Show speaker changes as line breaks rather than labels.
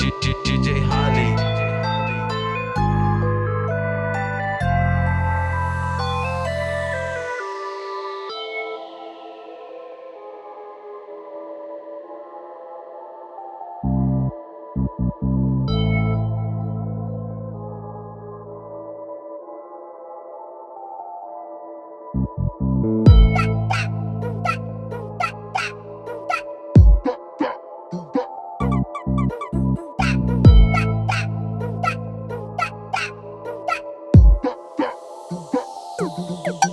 DJ Holly.
Bye. Thank you.